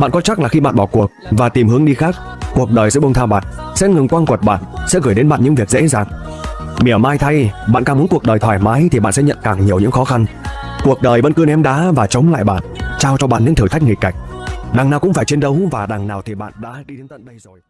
Bạn có chắc là khi bạn bỏ cuộc và tìm hướng đi khác, cuộc đời sẽ buông tha bạn, sẽ ngừng quăng quật bạn, sẽ gửi đến bạn những việc dễ dàng. Mỉa mai thay, bạn càng muốn cuộc đời thoải mái thì bạn sẽ nhận càng nhiều những khó khăn. Cuộc đời vẫn cứ ném đá và chống lại bạn, trao cho bạn những thử thách nghịch cảnh. Đằng nào cũng phải chiến đấu và đằng nào thì bạn đã đi đến tận đây rồi.